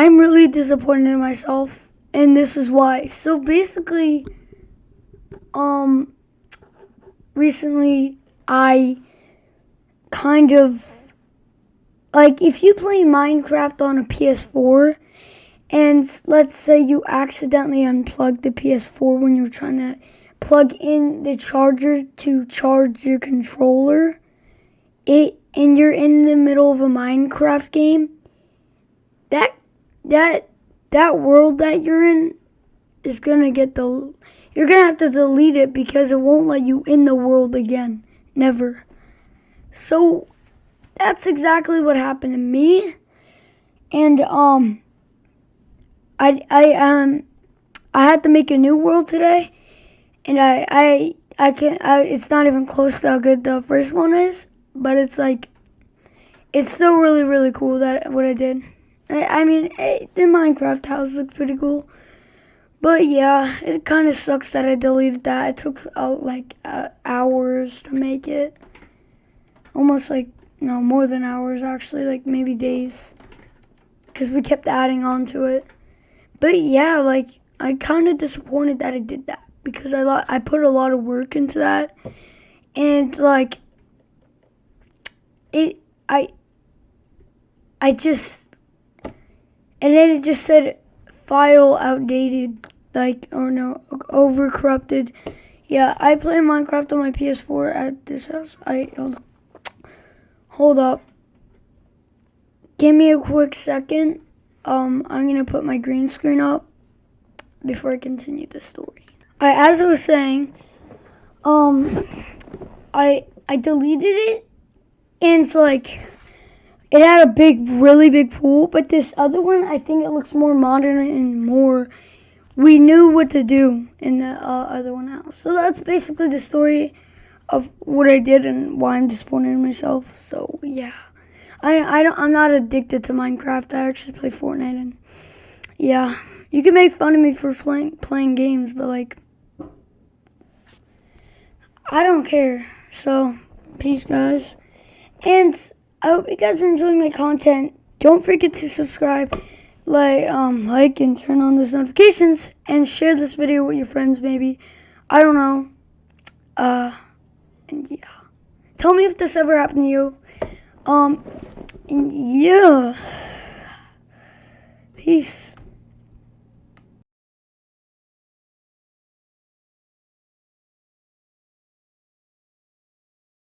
I'm really disappointed in myself, and this is why. So basically, um, recently I kind of like if you play Minecraft on a PS4 and let's say you accidentally unplug the PS4 when you're trying to plug in the charger to charge your controller it and you're in the middle of a Minecraft game that that that world that you're in is to get the you're to have to delete it because it won't let you in the world again. Never. So that's exactly what happened to me. And um I I um I had to make a new world today, and I I I can I, it's not even close to how good the first one is, but it's like it's still really really cool that what I did. I, I mean it, the Minecraft house looks pretty cool, but yeah, it kind of sucks that I deleted that. It took uh, like uh, hours to make it, almost like no more than hours actually, like maybe days, because we kept adding on to it. But yeah, like I'm kind of disappointed that I did that because I I put a lot of work into that, and like it I I just and then it just said file outdated like oh no over corrupted. Yeah, I play Minecraft on my PS4 at this house. I hold, hold up. Give me a quick second um, I'm to put my green screen up before I continue the story. I, as I was saying, um, I I deleted it, and it's like it had a big, really big pool. But this other one, I think it looks more modern and more. We knew what to do in the uh, other one house. So that's basically the story of what I did and why I'm disappointed in myself. So yeah. I, I don't, I'm not addicted to Minecraft. I actually play Fortnite, and yeah, you can make fun of me for playing playing games, but like, I don't care. So, peace, guys, and I hope you guys are enjoying my content. Don't forget to subscribe, like, um, like, and turn on those notifications, and share this video with your friends. Maybe, I don't know. Uh, and yeah, tell me if this ever happened to you. Um, yeah. Peace.